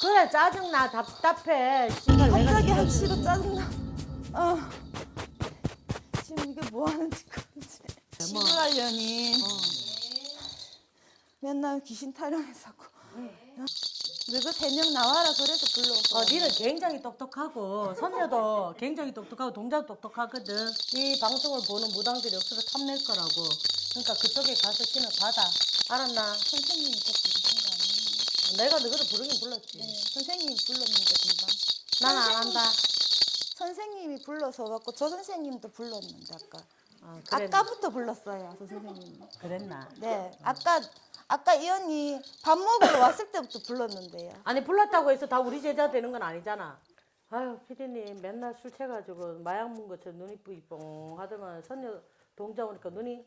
그래 짜증나 답답해 씨발 내가 갑자기 싫어 짜증나. 어. 지금 이게 뭐 하는 짓인지. 시골하려니 맨날 귀신 타령해서고. 너희가 세명 나와라 그래서 불러서. 어, 니는 굉장히 똑똑하고 선녀도 굉장히 똑똑하고 동자도 똑똑하거든. 이 방송을 보는 무당들이 억수로 탐낼 거라고. 그러니까 그쪽에 가서 신을 받아. 알았나? 선생님이 내가 너희를 부르긴 불렀지. 네, 선생님이 불렀는데 금방. 난안 한다. 선생님이 불러서 갖고 저 선생님도 불렀는데 아까. 어, 그랬, 아까부터 불렀어요, 저 선생님. 그랬나? 네, 아까 아까 이 언니 밥 먹으러 왔을 때부터 불렀는데요. 아니 불렀다고 해서 다 우리 제자 되는 건 아니잖아. 아유 피디님 맨날 술 취해가지고 마약 먹은 것처럼 눈이 뿌이뽕 하더만 선녀 동자 오니까 눈이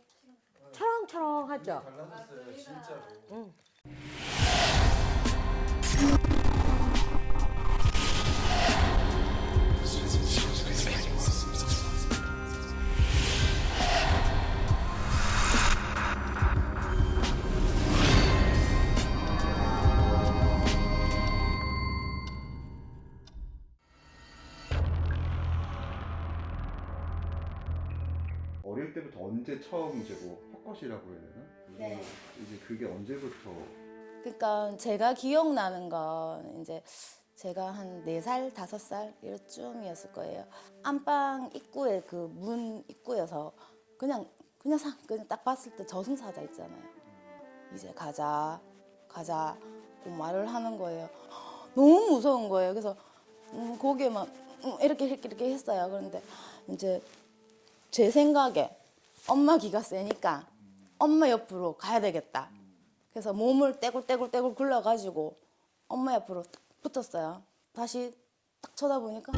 초롱초롱하죠. 달라졌어요 진짜로. 언제 처음 이제 뭐 헛것이라고 해야 되나? 네. 이제 그게 언제부터 그러니까 제가 기억나는 건 이제 제가 한 네살 다섯 살 이쯤이었을 거예요. 안방 입구에 그 문 입구여서 그냥 그냥 사 그냥 딱 봤을 때 저승사자 있잖아요. 이제 가자 가자 그 말을 하는 거예요. 너무 무서운 거예요. 그래서 음, 고개만 음, 이렇게 이렇게 이렇게 했어요. 그런데 이제 제 생각에 엄마 기가 세니까 엄마 옆으로 가야 되겠다. 그래서 몸을 떼굴떼굴떼굴 굴러가지고 엄마 옆으로 딱 붙었어요. 다시 딱 쳐다보니까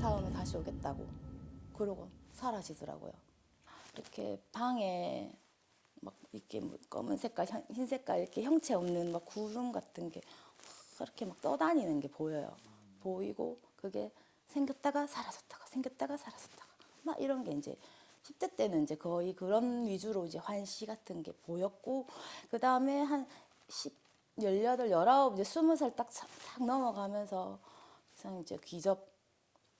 다음에 다시 오겠다고. 그러고 사라지더라고요. 이렇게 방에 막 이렇게 뭐 검은 색깔, 현- 흰 색깔 이렇게 형체 없는 막 구름 같은 게 이렇게 막 떠다니는 게 보여요. 보이고 그게 생겼다가 사라졌다가 생겼다가 사라졌다가 막 이런 게 이제 10대 때는 이제 거의 그런 위주로 이제 환시 같은 게 보였고 그 다음에 한 10, 18, 19, 이제 20살 딱싹 넘어가면서 이상 이제 귀접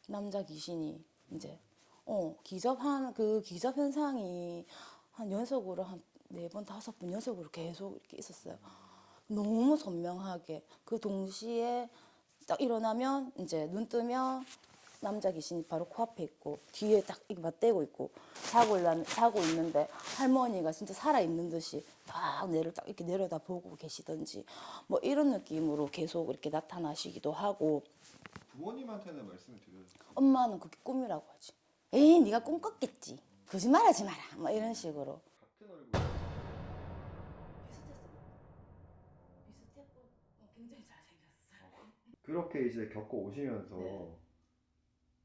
남자 귀신이 이제 어 기접하는 그 기접 현상이 한 연속으로 한 네 번 다섯 번 연속으로 계속 이렇게 있었어요. 너무 선명하게 그 동시에 딱 일어나면 이제 눈 뜨면 남자 귀신이 바로 코앞에 있고 뒤에 딱 이렇게 맞대고 있고 자고 일어나, 자고 있는데 할머니가 진짜 살아 있는 듯이 딱 내를 딱 이렇게 내려다 보고 계시던지 뭐 이런 느낌으로 계속 이렇게 나타나시기도 하고 부모님한테는 말씀을 드려요. 엄마는 그게 꿈이라고 하지. 에이 네가 꿈 꿨겠지. 거짓말하지 마라. 뭐 이런 식으로. 같은 얼굴. 비슷했고 굉장히 잘생겼어요. 그렇게 이제 겪어 오시면서 네.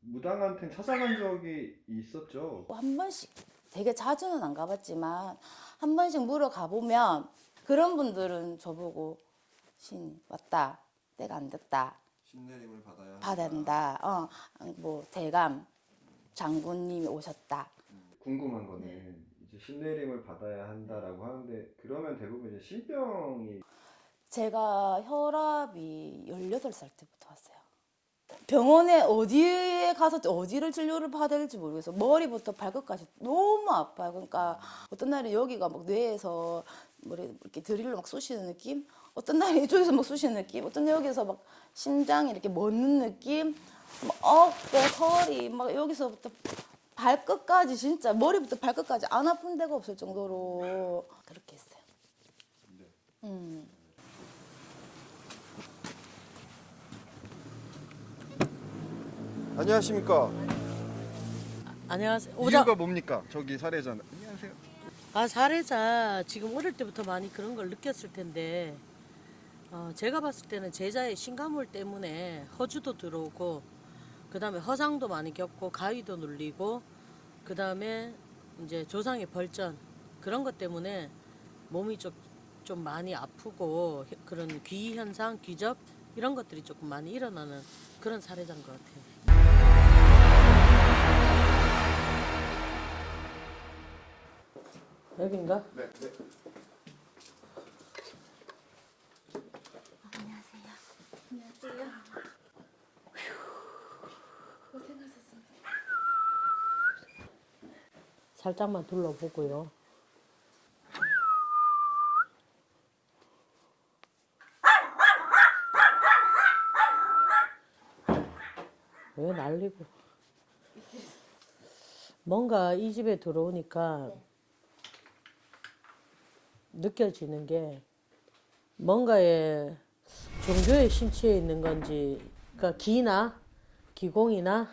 무당한테 찾아간 적이 있었죠. 한 번씩 되게 자주는 안 가봤지만 한 번씩 물어가 보면 그런 분들은 저보고 신 왔다 때가 안 됐다 신내림을 받아야 한다. 받아야 된다 어 뭐 대감 장군님이 오셨다 궁금한 거는 네. 이제 신내림을 받아야 한다라고 하는데 그러면 대부분 이제 신병이 제가 혈압이 18살 때부터 왔어요. 병원에 어디에 가서 어디를 진료를 받아야 될지 모르겠어. 머리부터 발끝까지 너무 아파요. 그러니까 어떤 날에 여기가 막 뇌에서 머리 이렇게 드릴로 막 쑤시는 느낌, 어떤 날에 이쪽에서 막 쑤시는 느낌, 어떤 날 여기서 막 심장이 이렇게 멎는 느낌, 막 어깨, 허리, 막 여기서부터 발끝까지 진짜 머리부터 발끝까지 안 아픈 데가 없을 정도로 그렇게 했어요. 네. 음. 안녕하십니까. 안녕하세요. 오자. 이유가 뭡니까? 저기 사례자. 안녕하세요. 아 사례자 지금 어릴 때부터 많이 그런 걸 느꼈을 텐데 어, 제가 봤을 때는 제자의 신가물 때문에 허주도 들어오고 그 다음에 허상도 많이 겪고 가위도 눌리고 그 다음에 이제 조상의 벌전 그런 것 때문에 몸이 좀, 좀 많이 아프고 혀- 그런 귀 현상, 귀접 이런 것들이 조금 많이 일어나는 그런 사례자인 것 같아요. 여긴가? 네, 네. 안녕하세요. 안녕하세요. 고생하셨습니다. 살짝만 둘러보고요. 왜 날리고 뭔가 이 집에 들어오니까 네. 느껴지는 게 뭔가에 종교의 심취해 있는 건지, 그러니까 기나 기공이나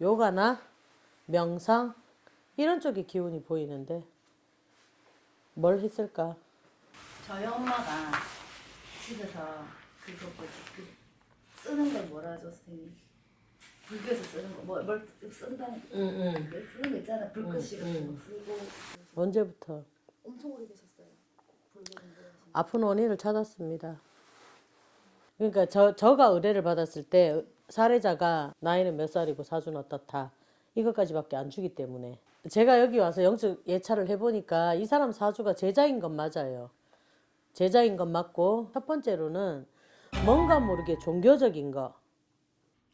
요가나 명상 이런 쪽의 기운이 보이는데 뭘 했을까? 저희 엄마가 집에서 그거 뭐지 그 쓰는 걸 뭐라 하죠 선생님? 불교에서 쓰는 거뭘 뭘 쓴다는 응응. 그 쓰는 거 있잖아 같은 응. 거 쓰고 언제부터 엄청 오래되셨어요. 아픈 원인을 찾았습니다. 그러니까 저 저가 의뢰를 받았을 때 사례자가 나이는 몇 살이고 사주는 어떻다 이것까지밖에 안 주기 때문에 제가 여기 와서 영적 예찰을 해보니까 이 사람 사주가 제자인 건 맞아요. 제자인 건 맞고 첫 번째로는 뭔가 모르게 종교적인 거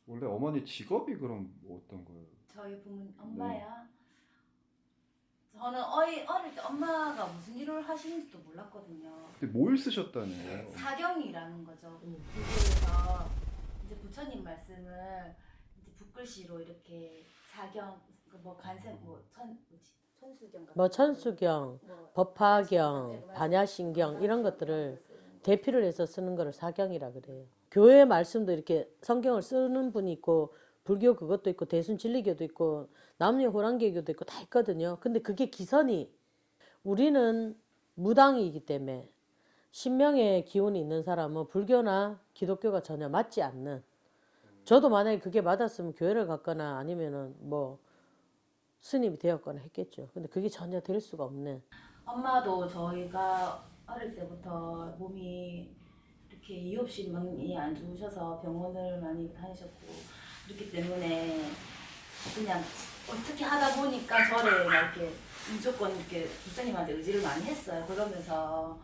원래 어머니 직업이 그럼 뭐 어떤 거예요? 저희 부모님 엄마야. 저는 어이 어릴 때 엄마가 무슨 일을 하시는지도 몰랐거든요. 근데 뭘 쓰셨다는 거예요? 사경이라는 거죠. 음. 불교에서 이제 부처님 말씀을 이제 붓글씨로 이렇게 사경 그뭐 간생 뭐 천 뭐지 천수경 같은 뭐 천수경, 뭐 법화경, 반야신경 이런 것들을 대피를 해서 쓰는 거를 사경이라 그래요. 교회 말씀도 이렇게 성경을 쓰는 분이 있고 불교 그것도 있고 대순 진리교도 있고 남녀 호랑개교도 있고 다 있거든요. 근데 그게 기선이 우리는 무당이기 때문에 신명의 기운이 있는 사람은 불교나 기독교가 전혀 맞지 않는 저도 만약에 그게 맞았으면 교회를 갔거나 아니면은 뭐 스님이 되었거나 했겠죠. 근데 그게 전혀 될 수가 없는 엄마도 저희가 어릴 때부터 몸이 이렇게 이유 없이 많이 안 좋으셔서 병원을 많이 다니셨고 그렇기 때문에 그냥 어떻게 하다 보니까 저를 막 이렇게 무조건 이렇게 부처님한테 의지를 많이 했어요. 그러면서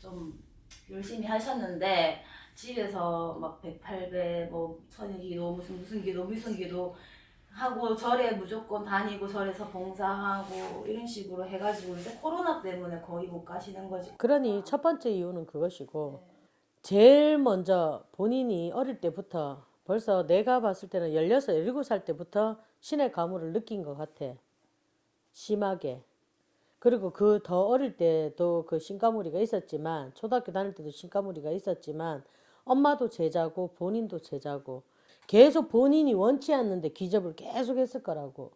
좀 열심히 하셨는데 집에서 막 108배 뭐 천일기도 무슨 무슨 기도 무슨 기도 하고 절에 무조건 다니고 절에서 봉사하고 이런 식으로 해가지고 이제 코로나 때문에 거의 못 가시는 거지. 그러니 첫 번째 이유는 그것이고 제일 먼저 본인이 어릴 때부터 벌써 내가 봤을 때는 16, 17살 때부터 신의 가물을 느낀 것 같아. 심하게. 그리고 그 더 어릴 때도 그 신가무리가 있었지만 초등학교 다닐 때도 신가무리가 있었지만 엄마도 제자고 본인도 제자고 계속 본인이 원치 않는데 기접을 계속 했을 거라고.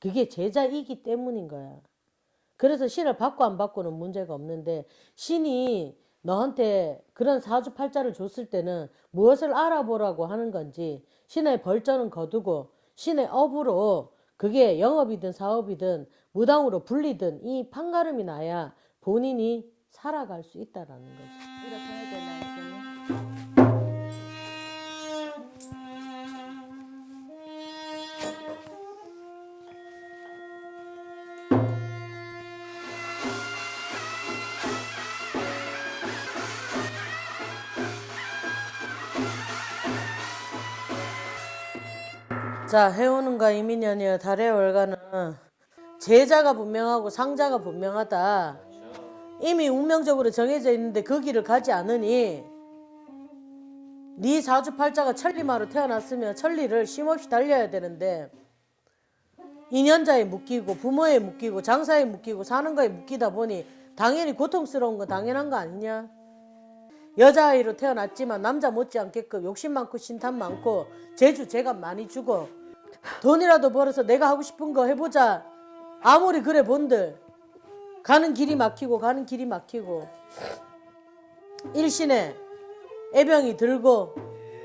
그게 제자이기 때문인 거야. 그래서 신을 받고 안 받고는 문제가 없는데 신이 너한테 그런 사주팔자를 줬을 때는 무엇을 알아보라고 하는 건지 신의 벌전은 거두고 신의 업으로 그게 영업이든 사업이든 무당으로 불리든 이 판가름이 나야 본인이 살아갈 수 있다라는 거지. 자, 해오는가 이민현이여 달의 월가는 제자가 분명하고 상자가 분명하다. 이미 운명적으로 정해져 있는데 그 길을 가지 않으니 네 사주팔자가 천리마로 태어났으면 천리를 쉼없이 달려야 되는데 인연자에 묶이고 부모에 묶이고 장사에 묶이고 사는 거에 묶이다 보니 당연히 고통스러운 건 당연한 거 아니냐? 여자아이로 태어났지만 남자 못지않게끔 욕심 많고 신탄 많고 재주 제가 많이 주고 돈이라도 벌어서 내가 하고 싶은 거 해보자. 아무리 그래 본들 가는 길이 막히고 가는 길이 막히고 일신에 애병이 들고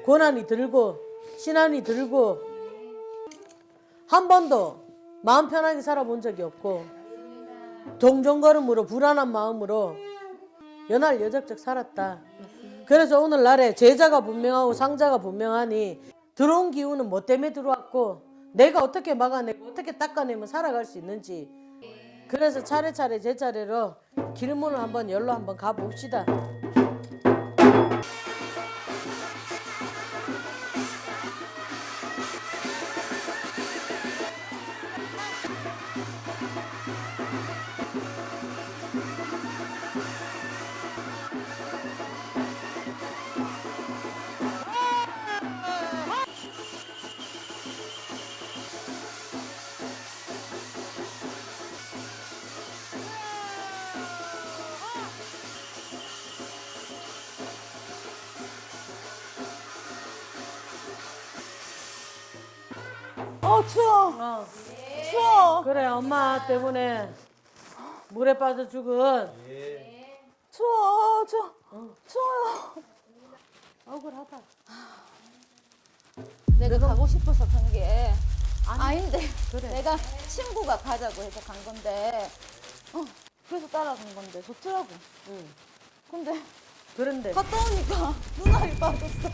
고난이 들고 신한이 들고 한 번도 마음 편하게 살아본 적이 없고 동정걸음으로 불안한 마음으로 연할 여적적 살았다. 그래서 오늘날에 제자가 분명하고 상자가 분명하니 들어온 기운은 뭐 때문에 들어왔고 내가 어떻게 막아내고 어떻게 닦아내면 살아갈 수 있는지 그래서 차례차례 제 차례로 길문을 한번 열로 한번 가봅시다. 어 추워. 어. 추워. 그래 엄마 때문에 물에 빠져 죽은 추워. 추워. 추워요. 억울하다. 내가 가고 싶어서 간 게 아닌데 그래. 내가 친구가 가자고 해서 간 건데 어, 그래서 따라간 건데 좋더라고. 응. 근데 그런데 갔다 오니까 눈알이 빠졌어.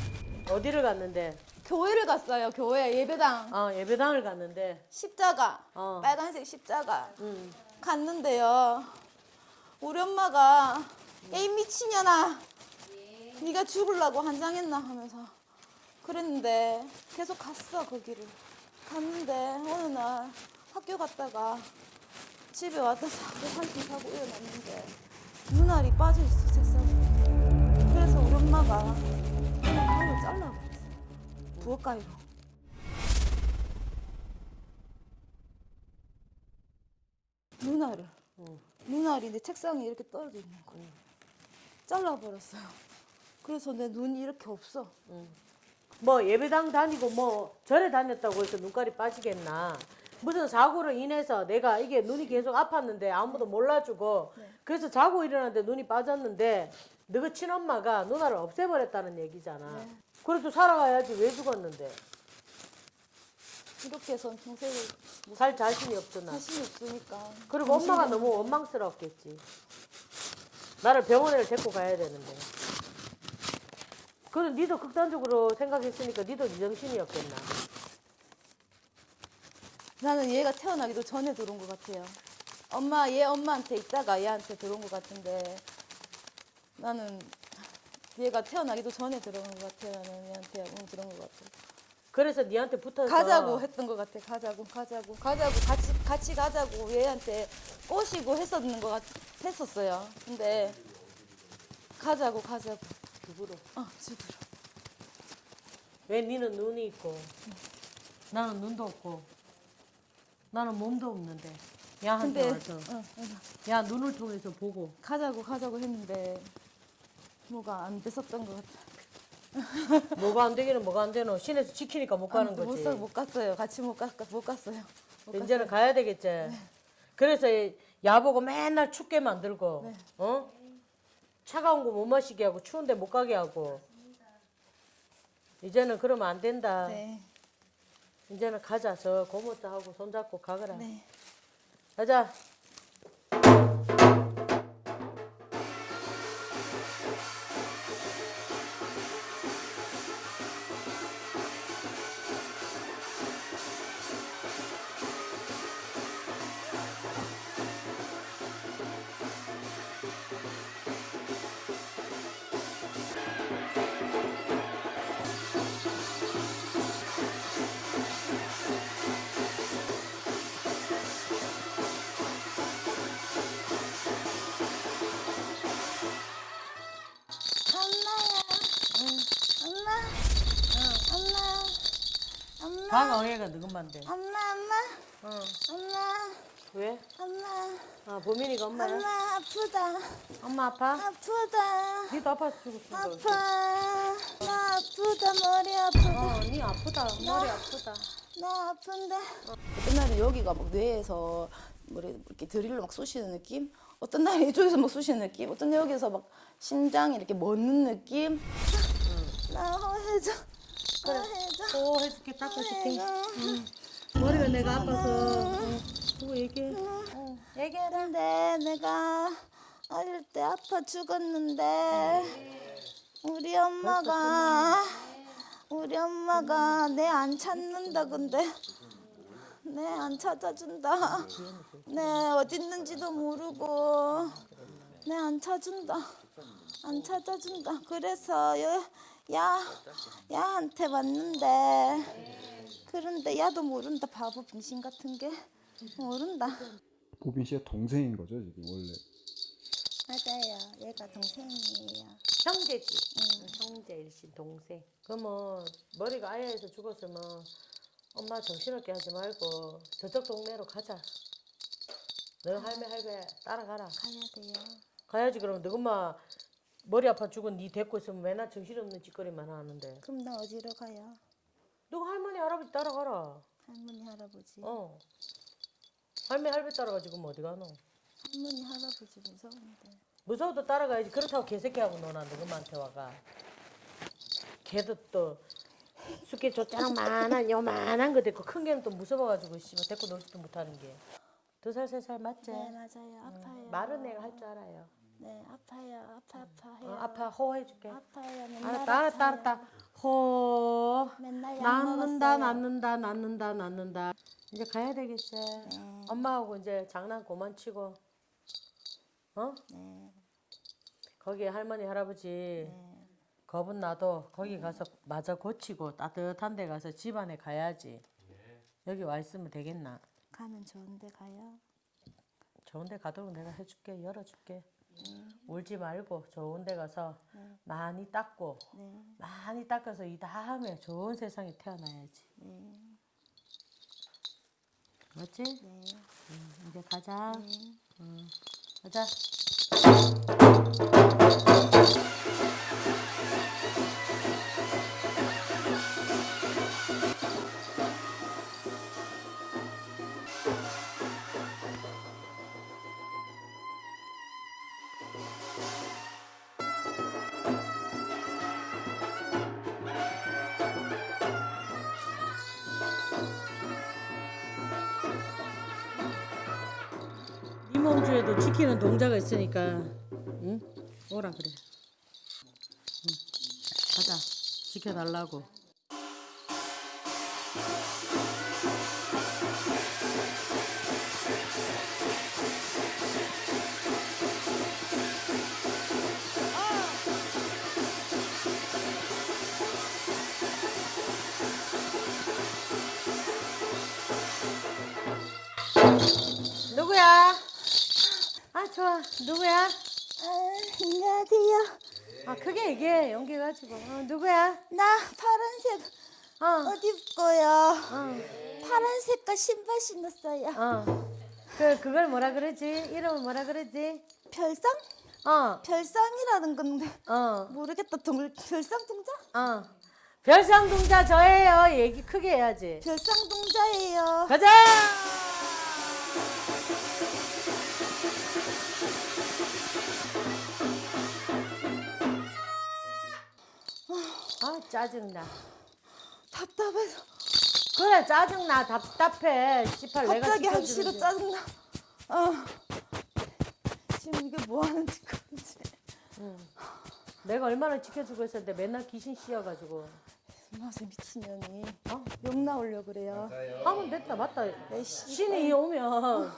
어디를 갔는데? 교회를 갔어요. 교회 예배당 어 예배당을 갔는데. 십자가 어. 빨간색 십자가 응. 갔는데요. 우리 엄마가 에이 미친년아 네가 죽으려고 한장했나 하면서 그랬는데 계속 갔어 그 길을 갔는데 어느 날 학교 갔다가 집에 왔다 자고 한숨 자고 일어났는데 눈알이 빠져있어 책상에 그래서 우리 엄마가 그냥 가위로 잘라버 부엌가위로 눈알을 눈알이 내 책상에 이렇게 떨어져 있는 거야 잘라버렸어요. 그래서 내 눈이 이렇게 없어. 뭐 예배당 다니고 뭐 절에 다녔다고 해서 눈깔이 빠지겠나? 무슨 사고로 인해서 내가 이게 눈이 계속 아팠는데 아무도 몰라주고 그래서 자고 일어났는데 눈이 빠졌는데 너그 친엄마가 누나를 없애버렸다는 얘기잖아. 그래도 살아가야지 왜 죽었는데 이렇게 해서 평생을 살 자신이 없잖아. 자신이 없으니까 그리고 엄마가 너무 원망스러웠겠지. 나를 병원에 데리고 가야 되는데. 그럼 니도 극단적으로 생각했으니까 니도 네 정신이었겠나. 나는 얘가 태어나기도 전에 들어온 것 같아요. 엄마, 얘 엄마한테 있다가 얘한테 들어온 것 같은데 나는 얘가 태어나기도 전에 들어온 것 같아요. 나는 얘한테 응, 들어온 것 같아. 그래서 니한테 붙어서 가자고 했던 것 같아. 가자고, 가자고, 가자고, 같이 같이 가자고 얘한테 꼬시고 했었는 것 같, 했었어요. 근데 가자고, 가자고. 죽으러. 어, 집으로. 왜 니는 눈이 있고 나는 눈도 없고 나는 몸도 없는데 야한테 와서 응, 응. 야 눈을 통해서 보고 가자고, 가자고 했는데 뭐가 안 됐었던 것 같아. 뭐가 안 되기는 뭐가 안 되노 신에서 지키니까 못 가는 못, 거지 사- 못 갔어요. 같이 못, 가, 못 갔어요. 못 이제는 가야 되겠지 그래서 이 야보고 맨날 춥게 만들고 네. 어 차가운 거 못 마시게 하고 추운데 못 가게 하고 이제는 그러면 안 된다 네. 이제는 가자 저 고모도 하고 손잡고 가거라 네. 가자 방어애가 누군만데 엄마. 엄마. 어. 엄마. 왜? 엄마. 아 보민이가 엄마야? 엄마 아프다. 엄마 아파? 아프다. 니도 아파서 죽었어 아파. 나 아프다. 머리 아프다. 어, 니 아프다 머리 아프다 나 아픈데. 어떤 날은 여기가 막 뇌에서 뭐래 이렇게 드릴로 막 쑤시는 느낌? 어떤 날은 이쪽에서 막 쑤시는 느낌? 어떤 날 여기서 막 심장이 이렇게 멎는 느낌? 나해 줘. 나 해줘. 오 해줄게 닦아줄게. 해줘. 머리가 내가 아파서. 그거 얘기해. 얘기했는데 내가 어릴 때 아파 죽었는데 우리 엄마가 우리 엄마가 내 안 찾는다 근데. 내 안 찾아준다. 내 어디 있는지도 모르고 내 안 찾준다. 안 찾아준다. 그래서 여, 야 야한테 왔는데. 그런데 야도 모른다. 바보 빙신 같은 게. 모른다. 보빈 씨의 동생인 거죠 지금 원래. 맞아요. 얘가 동생이에요. 형제지. 응, 형제 일신 동생. 그러면 머리가 아야해서 죽었으면 엄마 정신없게 하지 말고 저쪽 동네로 가자. 너 할매 할배 따라가라. 가야 돼요. 가야지 그러면 너 엄마 머리 아파 죽은 니 데리고 있으면 맨날 정신없는 짓거리만 하는데 그럼 나 어디로 가요? 너 할머니 할아버지 따라가라 할머니 할아버지. 어. 할매 할배 따라가지고 뭐 어디 가노? 할머니 할아버지 무서운데. 무서워도 따라가야지. 그렇다고 개새끼하고 노는데 그만한테 와가. 걔도 또 숙개 조짜랑 만한 요만한 거 데리고 큰 개는 또 무서워가지고 씨발 데리고 놀지도 못하는 게. 두 살 세 살 맞지? 네 맞아요. 아파요. 말은 내가 할 줄 알아요. 네 아파요. 아파 아파 어, 해요. 아파 호해줄게. 아파요. 알았다 알았다 아파요. 알았다. 호. 맨날 먹었어요. 낫는다 낫는다 낫는다. 이제 가야 되겠지. 네. 엄마하고 이제 장난 그만 치고. 어? 네. 거기 할머니 할아버지 네. 겁은 나도 거기 가서 마저 고치고 따뜻한 데 가서 집안에 가야지. 여기 와 있으면 되겠나? 가면 좋은데 가요. 좋은 데 가도록 내가 해줄게 열어줄게. 울지 말고 좋은 데 가서 많이 닦고 네. 많이 닦아서 이 다음에 좋은 세상에 태어나야지. 네. 맞지? 네. 응, 이제 가자. 네. 응, 가자. 이몽주에도 지키는 동자가 있으니까 응? 오라 그래. 응. 가자. 지켜달라고. 아 좋아. 누구야? 아, 안녕하세요. 아 크게 얘기해. 연기 가지고. 어, 누구야? 나 파란색 어. 옷 입고요. 어. 파란 색깔 신발 신었어요. 어. 그 그걸 뭐라 그러지? 이름을 뭐라 그러지? 별상? 어. 별상이라는 건데 어. 모르겠다. 동 별상 동자? 어. 별상 동자 저예요. 얘기 크게 해야지. 별상 동자예요. 가자. 짜증나. 답답해서 그래 짜증나 답답해. 씨발 내가 갑자기. 싫어 짜증나. 어. 지금 이게 뭐 하는 짓거리지? 내가 얼마나 지켜주고 있었는데 맨날 귀신 씌어가지고. 무슨 미친년이 어? 욕 나오려 그래요. 하면 됐다 맞다. 신이 오면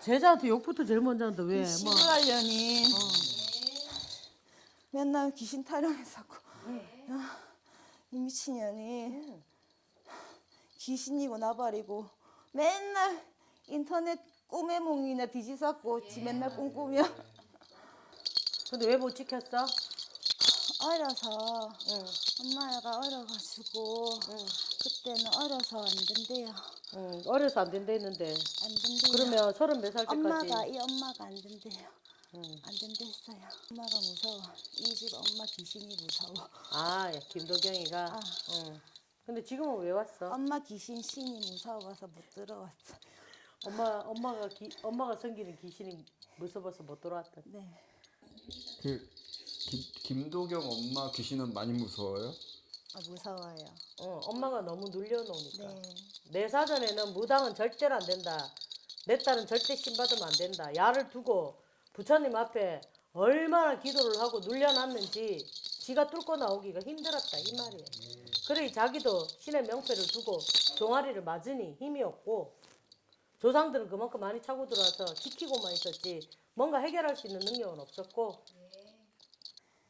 제자한테 욕부터 제일 먼저 한다 왜? 뭐. 시부하려니 맨날 귀신 타령해서고 아, 이 미친년이 귀신이고 나발이고 맨날 인터넷 꼬매몽이나 뒤지쌌고 지 맨날 꿈꾸며 근데 왜 못 지켰어? 어려서 응. 엄마가 어려가지고 그때는 어려서 안 된대요 응. 어려서 안 된다 했는데. 안 된대요 그러면 서른 몇 살 때까지? 엄마가 이 엄마가 안 된대요 응. 안 된대 했어요 엄마가 무서워 이 집 엄마 귀신이 무서워 아, 예, 김도경이가. 아. 응. 근데 지금은 왜 왔어? 엄마 귀신 신이 무서워서 못 들어왔어. 엄마 엄마가 기, 엄마가 섬기는 귀신이 무서워서 못 돌아왔다. 네. 그 김, 김도경 엄마 귀신은 많이 무서워요? 아 무서워요. 어, 엄마가 너무 눌려놓으니까. 네. 내 사전에는 무당은 절대로 안 된다. 내 딸은 절대 신받으면 안 된다. 야를 두고 부처님 앞에 얼마나 기도를 하고 눌려놨는지 지가 뚫고 나오기가 힘들었다 이 말이에요. 그래 자기도 신의 명패를 두고 종아리를 맞으니 힘이 없고 조상들은 그만큼 많이 차고 들어와서 지키고만 있었지 뭔가 해결할 수 있는 능력은 없었고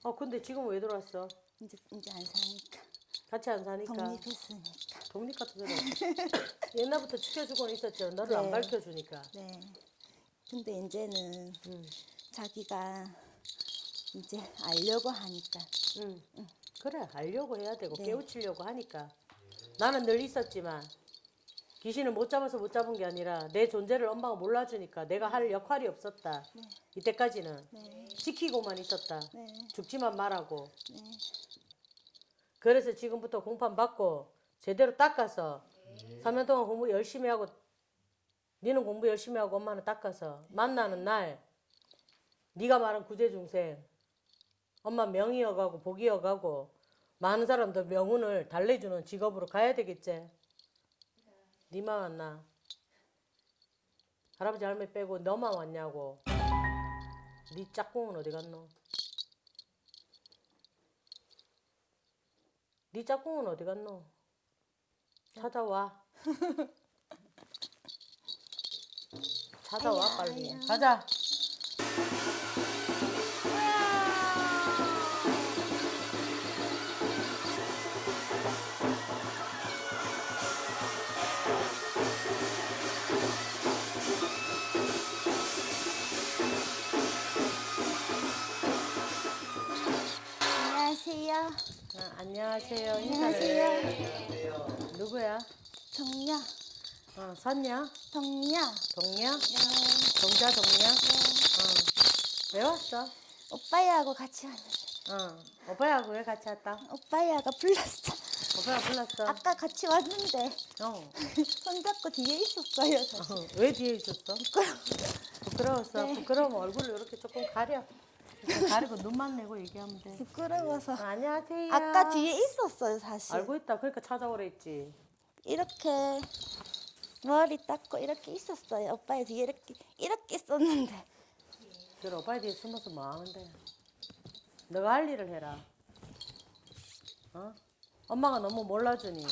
어 근데 지금 왜 들어왔어? 이제 이제 안 사니까 같이 안 사니까 독립했으니까. 독립 같은 소리. 옛날부터 지켜주고는 있었죠. 너를 안 네. 밝혀주니까. 네. 근데 이제는 응. 자기가 이제 알려고 하니까 응. 그래 알려고 해야 되고 네. 깨우치려고 하니까. 나는 늘 있었지만 귀신을 못 잡아서 못 잡은 게 아니라 내 존재를 엄마가 몰라주니까 내가 할 역할이 없었다. 이때까지는 네. 지키고만 있었다. 네. 죽지만 말하고. 네. 그래서 지금부터 공판 받고 제대로 닦아서 3년 동안 공부 열심히 하고 니는 공부 열심히 하고 엄마는 닦아서 만나는 날 네가 말한 구제중생 엄마 명이어가고 복이어가고 많은 사람들 명운을 달래주는 직업으로 가야 되겠지? 니만 왔나. 할아버지 할머니 빼고 너만 왔냐고. 네 짝꿍은 어디 갔노? 네 짝꿍은 어디 갔노? 찾아와 찾아와 빨리. 가자 안녕하세요. 아, 안녕하세요. 해. 누구야? 정녀, 어, 선녀 정녀. 동녀 동자 동녀 어. 왜 왔어? 오빠야하고 같이 왔는데. 어. 오빠하고 왜 같이 왔다? 오빠야가 불렀어. 오빠가 불렀어? 아까 같이 왔는데. 어. 손잡고 뒤에 있었어요. 저. 어, 왜 뒤에 있었어? 부끄러웠어? 네. 부끄러우면 얼굴을 이렇게 조금 가려. 이렇게 가리고 눈만 내고 얘기하면 돼. 부끄러워서. 어, 안녕하세요. 아까 뒤에 있었어요, 사실. 알고 있다. 그러니까 찾아오라 했지. 이렇게 머리 닦고 이렇게 있었어요. 오빠의 뒤에 이렇게 이렇게 있었는데. 그래 오빠 뒤에 숨어서 뭐 하는데 너가 할 일을 해라 어? 엄마가 너무 몰라주니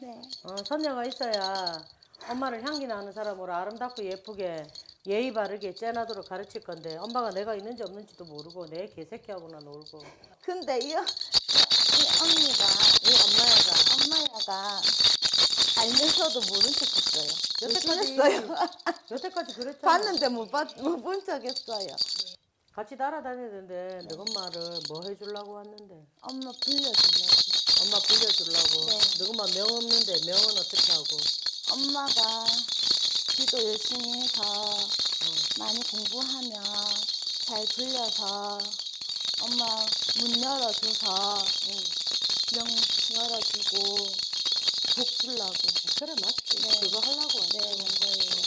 네. 어, 선녀가 있어야 엄마를 향기 나는 사람으로 아름답고 예쁘게 예의 바르게 째나도록 가르칠 건데 엄마가 내가 있는지 없는지도 모르고 내 개새끼하고나 놀고 근데 이, 이 언니가 이 엄마야가 엄마야가 알면서도 모른 척 했어요. 여태까지 열심했어요. 여태까지 그랬잖아 봤는데 못본 척 했어요. 같이 따라다니는데 너 엄마를 뭐 해주려고 왔는데 엄마 불려주려고. 엄마 불려주려고 네. 너 엄마 명 없는데 명은 어떻게 하고 엄마가 기도 열심히 해서 많이 공부하면 잘 불려서 엄마 문 열어줘서 명 열어주고 복 주려고 그래 맞지 네. 그거 하려고 네, 온 거예요.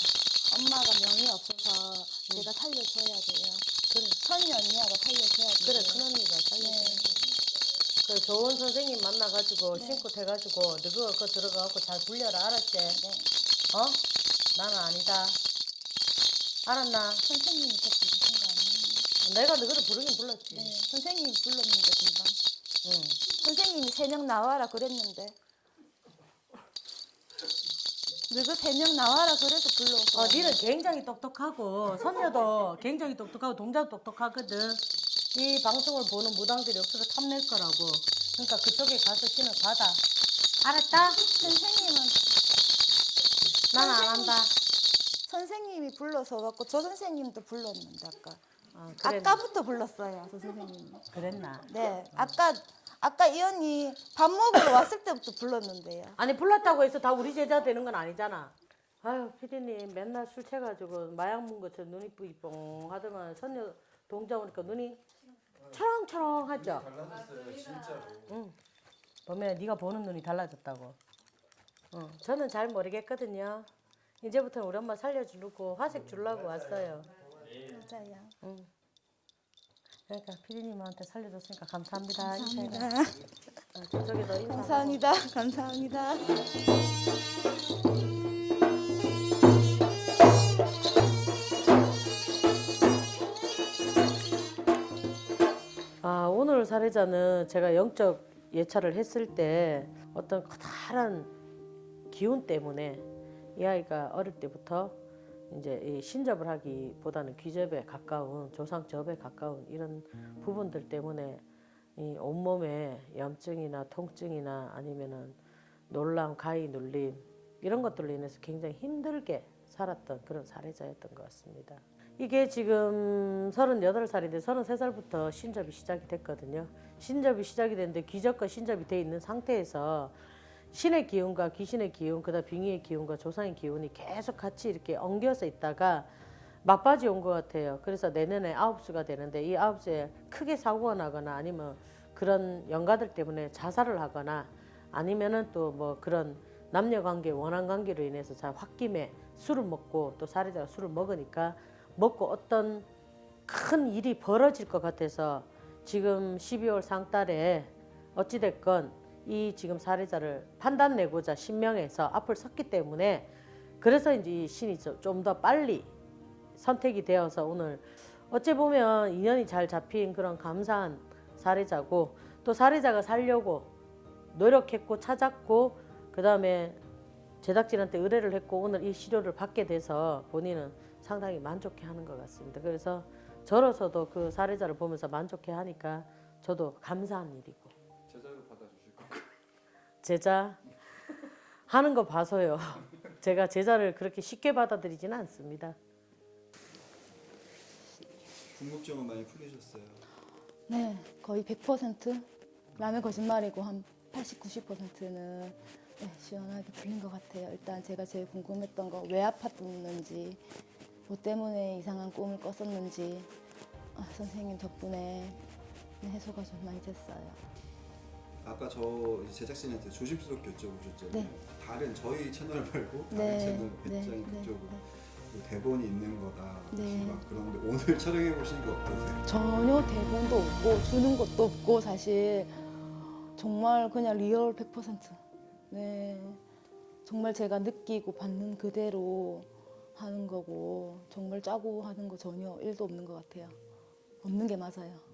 엄마가 명이 없어서 제가 살려줘야 돼요. 그래 선이 언니하고 살려줘야 돼요. 그래 큰 언니가 살려 네. 그 좋은 선생님 만나가지고 신고 돼가지고 너 그거 그거 들어가고 잘 불려라 알았지? 네. 어? 나는 아니다 알았나? 선생님이 저 부르신 거 아니에요? 내가 너를 부르긴 불렀지 네. 선생님이 불렀는데 금방. 응. 선생님이 세 명 나와라 그랬는데. 너그 세명 나와라 그래서 불러서. 어, 니는 굉장히 똑똑하고 선녀도 굉장히 똑똑하고 동자도 똑똑하거든 이 방송을 보는 무당들이 억수로 탐낼 거라고 그러니까 그쪽에 가서 신을 받아 알았다? 선생님은 난 안 한다 선생님이 불러서 갖고 저 선생님도 불렀는데 아까. 어, 아까부터 불렀어요, 저 선생님. 그랬나? 네, 아까 아까 이 언니 밥 먹으러 왔을 때부터 불렀는데요. 아니 불렀다고 해서 다 우리 제자 되는 건 아니잖아. 아유 피디님 맨날 술 취해가지고 마약 문 것처럼 눈이 뿌이뽕 하더만 선녀 동자 오니까 눈이 초롱초롱하죠. 달라졌어요 진짜로. 응. 보면 네가 보는 눈이 달라졌다고. 어, 저는 잘 모르겠거든요. 이제부터는 우리 엄마 살려주려고 화색 주려고 왔어요. 맞아요. 응. 그러니까 피디님한테 살려줬으니까 감사합니다. 감사합니다. 어, 저쪽에도 인사. 감사합니다. 감사합니다. 아, 오늘 사례자는 제가 영적 예찰을 했을 때 어떤 커다란 기운 때문에 이 아이가 어릴 때부터 이제 이 신접을 하기보다는 귀접에 가까운 조상접에 가까운 이런 부분들 때문에 이 온몸에 염증이나 통증이나 아니면은 놀람, 가위 눌림 이런 것들로 인해서 굉장히 힘들게 살았던 그런 사례자였던 것 같습니다. 이게 지금 38살인데 33살부터 신접이 시작이 됐거든요. 신접이 시작이 됐는데 귀접과 신접이 돼 있는 상태에서 신의 기운과 귀신의 기운, 그다음 빙의의 기운과 조상의 기운이 계속 같이 이렇게 엉겨서 있다가 막바지 온 것 같아요. 그래서 내년에 아홉 수가 되는데 이 아홉 수에 크게 사고가 나거나 아니면 그런 영가들 때문에 자살을 하거나 아니면은 또 뭐 그런 남녀 관계, 원한 관계로 인해서 잘 홧김에 술을 먹고 또 사례자가 술을 먹으니까 먹고 어떤 큰 일이 벌어질 것 같아서 지금 12월 상달에 어찌됐건 이 지금 사례자를 판단 내고자 신명해서 앞을 섰기 때문에 그래서 이제 이 신이 좀 더 빨리 선택이 되어서 오늘 어찌 보면 인연이 잘 잡힌 그런 감사한 사례자고 또 사례자가 살려고 노력했고 찾았고 그 다음에 제작진한테 의뢰를 했고 오늘 이 시료를 받게 돼서 본인은 상당히 만족해 하는 것 같습니다. 그래서 저로서도 그 사례자를 보면서 만족해 하니까 저도 감사한 일이고 제자 하는 거 봐서요. 제가 제자를 그렇게 쉽게 받아들이지는 않습니다. 궁금증은 많이 풀리셨어요. 네, 거의 100% 남의 거짓말이고 한 80, 90%는 네, 시원하게 풀린 것 같아요. 일단 제가 제일 궁금했던 거 왜 아팠는지, 뭐 때문에 이상한 꿈을 꿨었는지 아, 선생님 덕분에 네, 해소가 좀 많이 됐어요. 아까 저 제작진한테 조심스럽게 여쭤보셨잖아요. 네. 다른 저희 채널 말고 다른 네, 채널 네, 배짱이 네, 그쪽으로 네. 그 대본이 있는 거다. 네. 막 그런데 오늘 촬영해 보시니까 어떠세요? 전혀 대본도 없고 주는 것도 없고 사실 정말 그냥 리얼 100%. 네. 정말 제가 느끼고 받는 그대로 하는 거고 정말 짜고 하는 거 전혀 일도 없는 것 같아요. 없는 게 맞아요.